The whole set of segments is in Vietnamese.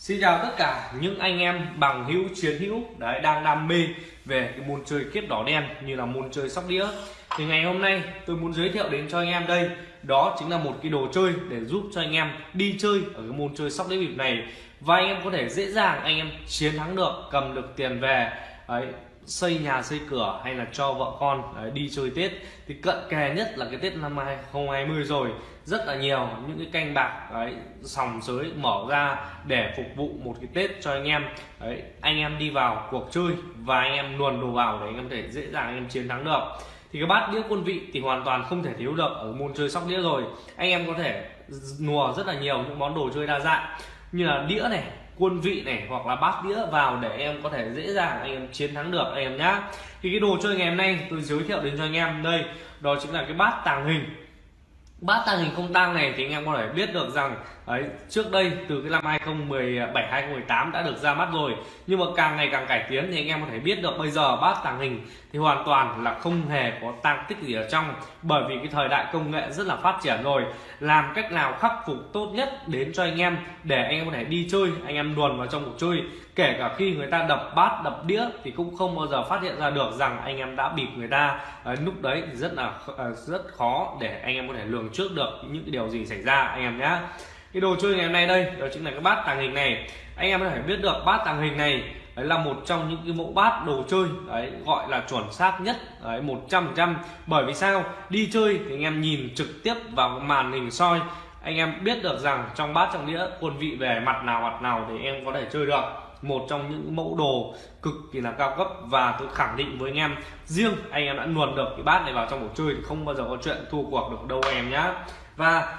Xin chào tất cả những anh em bằng hữu chiến hữu đấy đang đam mê về cái môn chơi kiếp đỏ đen như là môn chơi sóc đĩa. Thì ngày hôm nay tôi muốn giới thiệu đến cho anh em đây đó chính là một cái đồ chơi để giúp cho anh em đi chơi ở cái môn chơi sóc đĩa bịp này. Và anh em có thể dễ dàng anh em chiến thắng được cầm được tiền về đấy, xây nhà xây cửa hay là cho vợ con đấy, đi chơi Tết. Thì cận kề nhất là cái Tết năm 2020 rồi rất là nhiều những cái canh bạc đấy, sòng sới mở ra để phục vụ một cái Tết cho anh em. Đấy, anh em đi vào cuộc chơi và anh em luồn đồ vào để anh em có thể dễ dàng anh em chiến thắng được. Thì cái bát đĩa quân vị thì hoàn toàn không thể thiếu được ở môn chơi sóc đĩa rồi. Anh em có thể nùa rất là nhiều những món đồ chơi đa dạng như là đĩa này quân vị này hoặc là bát đĩa vào để em có thể dễ dàng anh em chiến thắng được anh em nhá. Thì cái đồ chơi ngày hôm nay tôi giới thiệu đến cho anh em đây đó chính là cái bát tàng hình bát tàng hình không tang này thì anh em có thể biết được rằng Đấy, trước đây từ cái năm 2017 2018 đã được ra mắt rồi. Nhưng mà càng ngày càng cải tiến thì anh em có thể biết được bây giờ bát tàng hình thì hoàn toàn là không hề có tăng tích gì ở trong. Bởi vì cái thời đại công nghệ rất là phát triển rồi. Làm cách nào khắc phục tốt nhất đến cho anh em để anh em có thể đi chơi anh em luồn vào trong cuộc chơi. Kể cả khi người ta đập bát đập đĩa thì cũng không bao giờ phát hiện ra được rằng anh em đã bịp người ta. À, lúc đấy thì rất là ờ, rất khó để anh em có thể lường trước được những cái điều gì xảy ra anh em nhé cái đồ chơi ngày hôm nay đây, đó chính là cái bát tàng hình này. Anh em có thể biết được, bát tàng hình này, đấy là một trong những cái mẫu bát đồ chơi, đấy, gọi là chuẩn xác nhất, đấy, một trăm trăm. Bởi vì sao? Đi chơi thì anh em nhìn trực tiếp vào màn hình soi, anh em biết được rằng trong bát trong đĩa, quân vị về mặt nào mặt nào để em có thể chơi được. Một trong những mẫu đồ cực kỳ là cao cấp và tôi khẳng định với anh em, riêng anh em đã luồn được cái bát này vào trong cuộc chơi thì không bao giờ có chuyện thua cuộc được đâu em nhá. Và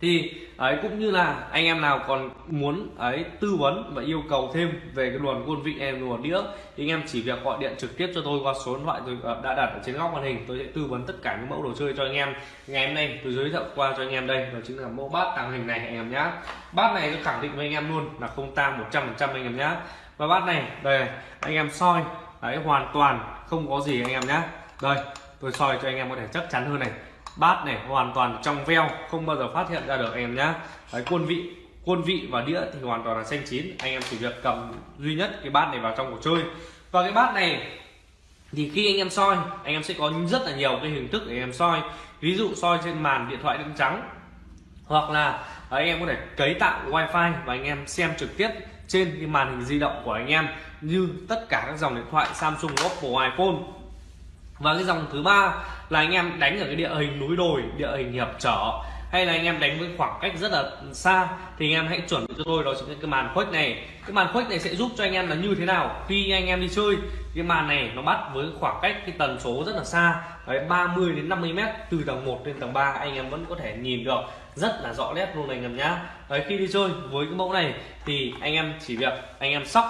thì, ấy, cũng như là anh em nào còn muốn, ấy, tư vấn và yêu cầu thêm về cái luồn quân vị em luồn đĩa, thì anh em chỉ việc gọi điện trực tiếp cho tôi qua số điện thoại tôi ờ, đã đặt ở trên góc màn hình, tôi sẽ tư vấn tất cả những mẫu đồ chơi cho anh em. Ngày hôm nay tôi giới thiệu qua cho anh em đây, đó chính là mẫu bát tàng hình này anh em nhá. Bát này tôi khẳng định với anh em luôn là không tang 100% anh em nhá. Và bát này, đây, anh em soi, đấy, hoàn toàn không có gì anh em nhá. Đây, tôi soi cho anh em có thể chắc chắn hơn này bát này hoàn toàn trong veo không bao giờ phát hiện ra được anh em nhá. Đấy, quân vị quân vị và đĩa thì hoàn toàn là xanh chín. Anh em chỉ việc cầm duy nhất cái bát này vào trong cuộc chơi. Và cái bát này thì khi anh em soi anh em sẽ có rất là nhiều cái hình thức để anh em soi. Ví dụ soi trên màn điện thoại đen trắng hoặc là anh em có thể cấy tạo wifi và anh em xem trực tiếp trên cái màn hình di động của anh em như tất cả các dòng điện thoại Samsung Oppo iPhone và cái dòng thứ ba là anh em đánh ở cái địa hình núi đồi, địa hình hiệp trở. Hay là anh em đánh với khoảng cách rất là xa, thì anh em hãy chuẩn bị cho tôi, đó chính là cái màn khuếch này. Cái màn khuếch này sẽ giúp cho anh em là như thế nào khi anh em đi chơi? Cái màn này nó bắt với khoảng cách cái tần số rất là xa, đấy 30 đến 50 mét từ tầng 1 lên tầng 3 anh em vẫn có thể nhìn được rất là rõ nét luôn anh em nhá. Đấy, khi đi chơi với cái mẫu này thì anh em chỉ việc anh em sóc.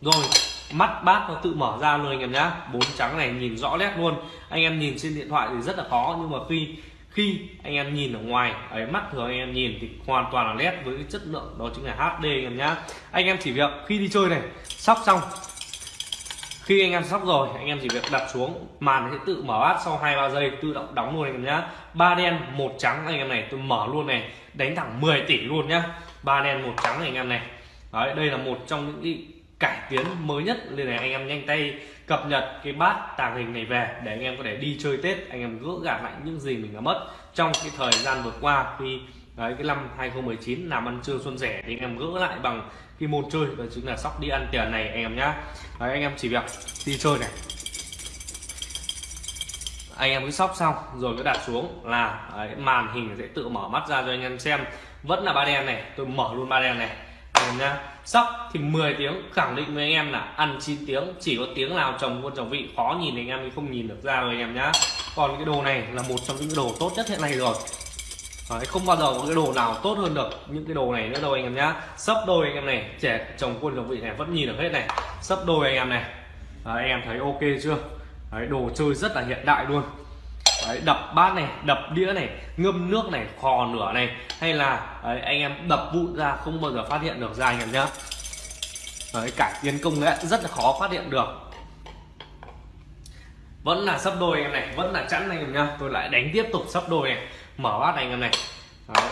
Rồi mắt bát nó tự mở ra luôn anh em nhá. Bốn trắng này nhìn rõ nét luôn. Anh em nhìn trên điện thoại thì rất là khó, nhưng mà khi khi anh em nhìn ở ngoài, ấy, mắt thường anh em nhìn thì hoàn toàn là nét với cái chất lượng, đó chính là HD anh em nhá. Anh em chỉ việc khi đi chơi này, sóc xong, khi anh em sóc rồi, anh em chỉ việc đặt xuống, màn sẽ tự mở bát sau hai, ba giây, tự động đóng luôn anh em nhá. Ba đen, một trắng anh em này, tôi mở luôn này, đánh thẳng 10 tỷ luôn nhá. Ba đen, một trắng này anh em này. Đấy, đây là một trong những cải tiến mới nhất. Nên là anh em nhanh tay cập nhật cái bát tàng hình này về để anh em có thể đi chơi tết anh em gỡ gạt lại những gì mình đã mất trong cái thời gian vừa qua. Khi đấy cái năm 2019 làm ăn trưa xuân rẻ thì anh em gỡ lại bằng cái môn chơi đó chính là sóc đi ăn tiền này anh em nhá. Đấy, anh em chỉ việc đi chơi này. Anh em cứ sóc xong rồi cứ đặt xuống là đấy, màn hình sẽ tự mở mắt ra cho anh em xem. Vẫn là ba đen này tôi mở luôn ba đen này anh nha. Sóc thì 10 tiếng khẳng định với anh em là ăn 9 tiếng chỉ có tiếng nào chồng quân chồng vị khó nhìn anh em thì không nhìn được ra rồi anh em nhá. Còn cái đồ này là một trong những đồ tốt nhất hiện nay rồi. Đấy, không bao giờ có cái đồ nào tốt hơn được những cái đồ này nữa đâu anh em nhá. Sấp đôi anh em này trẻ chồng quân chồng vị này vẫn nhìn được hết này. Sấp đôi anh em này. Đấy, anh em thấy ok chưa? Đấy, đồ chơi rất là hiện đại luôn đấy, đập bát này đập đĩa này ngâm nước này khò nửa này hay là đấy, anh em đập vụn ra không bao giờ phát hiện được ra anh em nhá. Đấy, cải tiến công nghệ rất là khó phát hiện được. Vẫn là sắp đôi anh em này vẫn là chẵn anh em nhá. Tôi lại đánh tiếp tục sắp đôi này mở bát này anh em này. Đấy.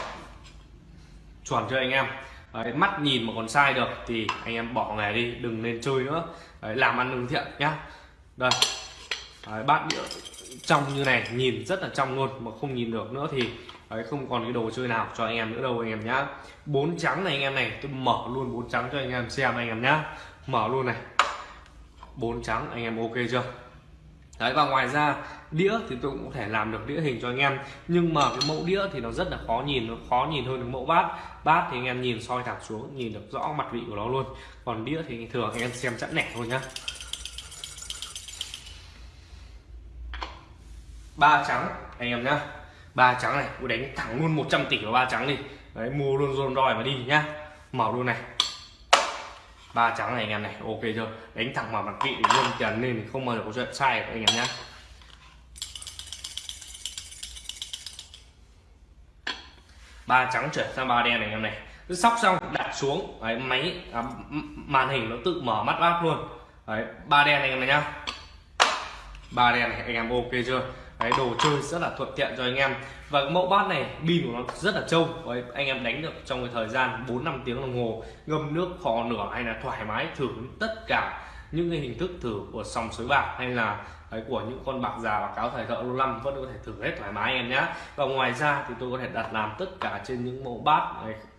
chuẩn cho anh em? Đấy, mắt nhìn mà còn sai được thì anh em bỏ nghề đi đừng nên chơi nữa. Đấy, làm ăn lương thiện nhá. Đây. Đấy, bát đĩa trong như này, nhìn rất là trong luôn mà không nhìn được nữa thì, ấy, không còn cái đồ chơi nào cho anh em nữa đâu, anh em nhá. Bốn trắng này anh em này, tôi mở luôn bốn trắng cho anh em xem anh em nhá. Mở luôn này. Bốn trắng, anh em ok chưa? Đấy, và ngoài ra, đĩa thì tôi cũng có thể làm được đĩa hình cho anh em. Nhưng mà cái mẫu đĩa thì nó rất là khó nhìn, nó khó nhìn hơn cái mẫu bát. Bát thì anh em nhìn soi thẳng xuống, nhìn được rõ mặt vị của nó luôn. Còn đĩa thì thường anh em xem chẵn nẻ thôi nhá. Ba trắng. Anh em nhá. Ba trắng này tôi đánh thẳng luôn 100 tỷ vào ba trắng đi. Đấy mua luôn rôn roi mà đi nhá. Mở luôn này. Ba trắng này anh em này ok chưa? Đánh thẳng vào mặt vị luôn tiền lên không bao giờ có chuyện sai được anh em nhá. Ba trắng chuyển sang ba đen này anh em này. Cứ sóc xong đặt xuống. Đấy, máy à, màn hình nó tự mở mắt bát luôn. Đấy ba đen này anh em này nhá. Ba đen này anh em ok chưa? Cái đồ chơi rất là thuận tiện cho anh em. Và mẫu bát này pin của nó rất là trâu. Đấy, anh em đánh được trong cái thời gian 4 năm tiếng đồng hồ ngâm nước kho nửa hay là thoải mái thử tất cả những cái hình thức thử của sòng sới bạc hay là đấy, của những con bạc già và cáo thời thợ lâu năm vẫn có thể thử hết thoải mái em nhé và ngoài ra thì tôi có thể đặt làm tất cả trên những mẫu bát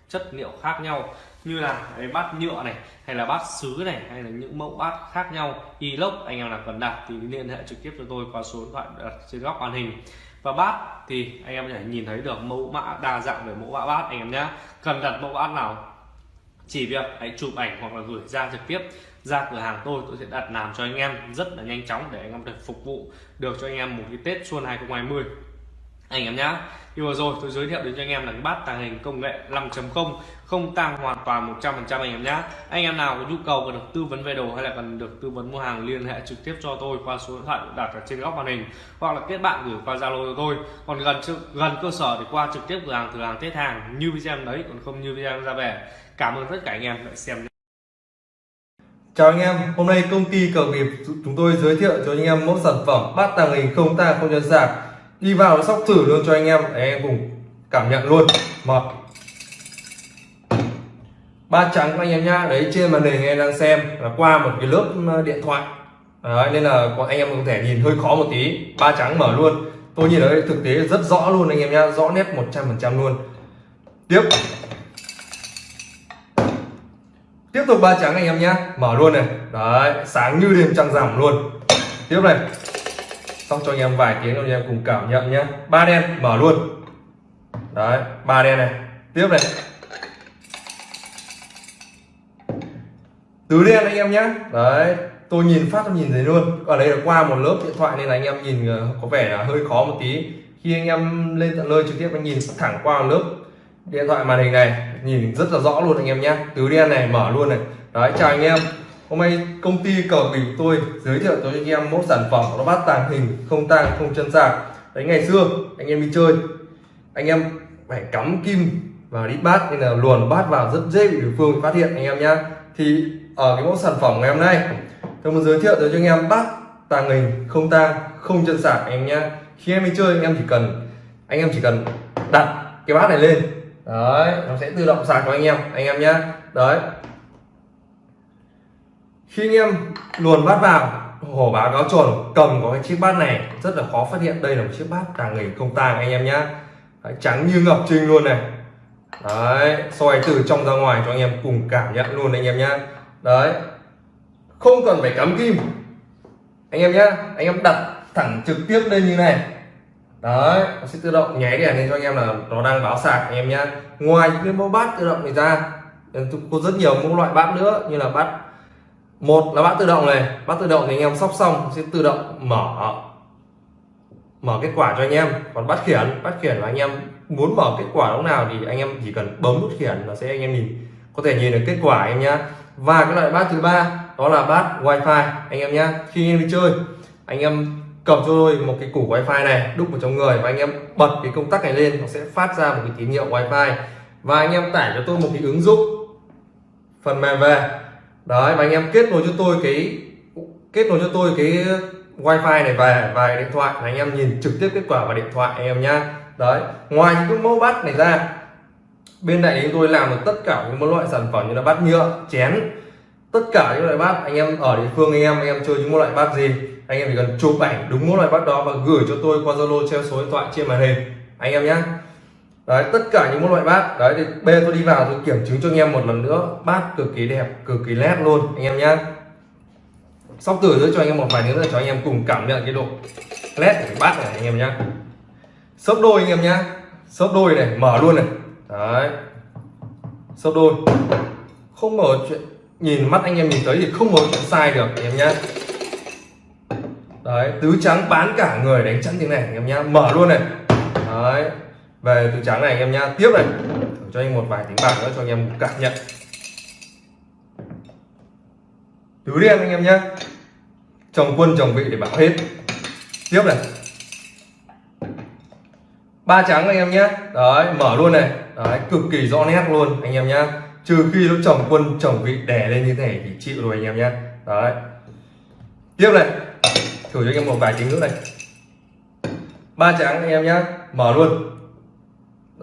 chất liệu khác nhau như là cái bát nhựa này, hay là bát sứ này, hay là những mẫu bát khác nhau, inox, anh em nào cần đặt thì liên hệ trực tiếp cho tôi qua số điện thoại đặt trên góc màn hình. Và bát thì anh em có thể nhìn thấy được mẫu mã đa dạng về mẫu mã bát, anh em nhé. Cần đặt mẫu bát nào? Chỉ việc hãy chụp ảnh hoặc là gửi ra trực tiếp ra cửa hàng tôi tôi sẽ đặt làm cho anh em rất là nhanh chóng để anh em được phục vụ được cho anh em một cái Tết xuân 2020 anh em nhá. Như vừa rồi tôi giới thiệu đến cho anh em là cái bát tàng hình công nghệ 5.0 không tăng hoàn toàn 100% anh em nhá. Anh em nào có nhu cầu cần được tư vấn về đồ hay là cần được tư vấn mua hàng liên hệ trực tiếp cho tôi qua số điện thoại đặt ở trên góc màn hình hoặc là kết bạn gửi qua zalo cho tôi. Còn gần gần cơ sở thì qua trực tiếp cửa hàng cửa hàng tết hàng như video đấy còn không như video ra về. Cảm ơn tất cả anh em đã xem Chào anh em, hôm nay công ty cờ nghiệp chúng tôi giới thiệu cho anh em mẫu sản phẩm bát tàng hình không tang không nhân sạc đi vào sóc thử luôn cho anh em. Để anh em cùng cảm nhận luôn. Một ba trắng anh em nhá. Đấy trên màn hình anh em đang xem là qua một cái lớp ờ, điện thoại. Đấy, nên là anh em có thể nhìn hơi khó một tí. Ba trắng mở luôn. Tôi nhìn thấy thực tế rất rõ luôn anh em nhá. Rõ nét 100% luôn. Tiếp. Tiếp tục ba trắng anh em nhá. Mở luôn này. Đấy sáng như đêm trăng rằm luôn. Tiếp này xong cho anh em vài tiếng, anh em cùng cảm nhận nhé ba đen, mở luôn. Đấy, ba đen này. Tiếp này. Tứ đen anh em nhé đấy, tôi nhìn phát tôi nhìn thấy luôn. Ở đây là qua một lớp điện thoại nên là anh em nhìn ờ, có vẻ là hơi khó một tí. Khi anh em lên tận nơi trực tiếp, anh nhìn thẳng qua một lớp điện thoại màn hình này, nhìn rất là rõ luôn anh em nhé tứ đen này, mở luôn này. Đấy, chào anh em hôm nay công ty cờ bình tôi giới thiệu cho anh em mẫu sản phẩm nó bát tàng hình không tang, không chân sạc. Đấy, ngày xưa, anh em đi chơi, anh em phải cắm kim vào đít bát, nên là luồn bát vào rất dễ bị đối phương phát hiện, anh em nhé thì ở cái mẫu sản phẩm ngày hôm nay, tôi muốn giới thiệu cho anh em bát tàng hình không tang, không chân sạc, anh em nhé khi em đi chơi, anh em chỉ cần, anh em chỉ cần đặt cái bát này lên. Đấy, nó sẽ tự động sạc cho anh em anh em nhé đấy khi anh em luồn bát vào hổ báo cáo tròn cầm có cái chiếc bát này rất là khó phát hiện. Đây là một chiếc bát tàng hình không tàng anh em nhé đấy, trắng như ngập trinh luôn này. Đấy soi từ trong ra ngoài cho anh em cùng cảm nhận luôn anh em nhé đấy không cần phải cắm kim. Anh em nhé anh em đặt thẳng trực tiếp lên như này. Đấy nó sẽ tự động nháy đèn lên cho anh em là nó đang báo sạc anh em nhé ngoài những cái mẫu bát tự động này ra có rất nhiều mẫu loại bát nữa như là bát một là bát tự động này bát tự động thì anh em sóc xong sẽ tự động mở mở kết quả cho anh em còn bát khiển bát khiển là anh em muốn mở kết quả lúc nào thì anh em chỉ cần bấm nút khiển là sẽ anh em nhìn có thể nhìn được kết quả anh em nhé và cái loại bát thứ ba đó là bát wifi anh em nhé khi anh em đi chơi anh em cầm cho tôi một cái củ wifi này đúc vào trong người và anh em bật cái công tắc này lên nó sẽ phát ra một cái tín hiệu wifi và anh em tải cho tôi một cái ứng dụng phần mềm về đấy, mà anh em kết nối cho tôi cái, kết nối cho tôi cái wifi này về và điện thoại là anh em nhìn trực tiếp kết quả vào điện thoại anh em nhá. Đấy, ngoài những cái mẫu bát này ra, bên này chúng tôi làm được tất cả những loại sản phẩm như là bát nhựa, chén. Tất cả những loại bát anh em ở địa phương anh em anh em chơi những loại bát gì, anh em chỉ cần chụp ảnh đúng mỗi loại bát đó và gửi cho tôi qua zalo, treo số điện thoại trên màn hình. Anh em nhé đấy, tất cả những loại bát. Đấy, thì bê tôi đi vào, tôi kiểm chứng cho anh em một lần nữa. Bát cực kỳ đẹp, cực kỳ nét luôn, anh em nhé sóc tử nữa cho anh em một vài nữa cho anh em cùng cảm nhận cái độ nét của cái bát này, anh em nhé sấp đôi, anh em nhé sấp đôi này, mở luôn này. Đấy. Sấp đôi. Không mở chuyện, nhìn mắt anh em nhìn thấy thì không mở chuyện sai được, anh em nhé đấy, tứ trắng bán cả người đánh chắn như này, anh em nhá. Mở luôn này. Đấy về từ trắng này anh em nhá. Tiếp này. Thử cho anh một vài tiếng bạc nữa cho anh em cảm nhận. Tứ đen anh em nhá. Chồng quân chồng vị để bảo hết. Tiếp này. Ba trắng anh em nhé đấy, mở luôn này. Đấy, cực kỳ rõ nét luôn anh em nhá. Trừ khi nó chồng quân chồng vị đè lên như thế này thì chịu rồi anh em nhé đấy. Tiếp này. Thử cho anh em một vài tiếng nữa này. Ba trắng anh em nhé mở luôn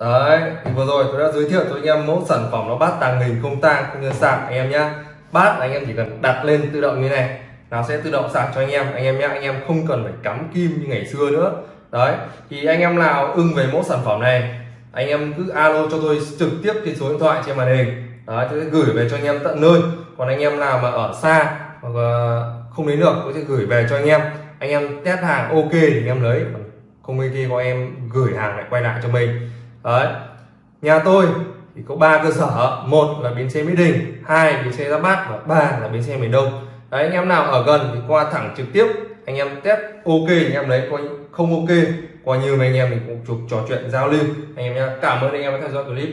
đấy, thì vừa rồi tôi đã giới thiệu cho anh em mẫu sản phẩm nó bát tàng hình không tang không như sạc anh em nhé bát anh em chỉ cần đặt lên tự động như này, nó sẽ tự động sạc cho anh em. Anh em nhé anh em không cần phải cắm kim như ngày xưa nữa. Đấy, thì anh em nào ưng về mẫu sản phẩm này, anh em cứ alo cho tôi trực tiếp trên số điện thoại trên màn hình. Đấy, tôi sẽ gửi về cho anh em tận nơi. Còn anh em nào mà ở xa hoặc không lấy được, tôi sẽ gửi về cho anh em. Anh em test hàng ok thì anh em lấy không ok có em gửi hàng lại quay lại cho mình đấy. Nhà tôi thì có ba cơ sở. Một là bến xe mỹ đình, hai bến xe giáp bát và ba là bến xe miền đông. Đấy, anh em nào ở gần thì qua thẳng trực tiếp, anh em test ok anh em lấy coi không ok coi như anh em mình cũng chụp trò chuyện giao lưu. Anh em nhé cảm ơn anh em đã theo dõi clip.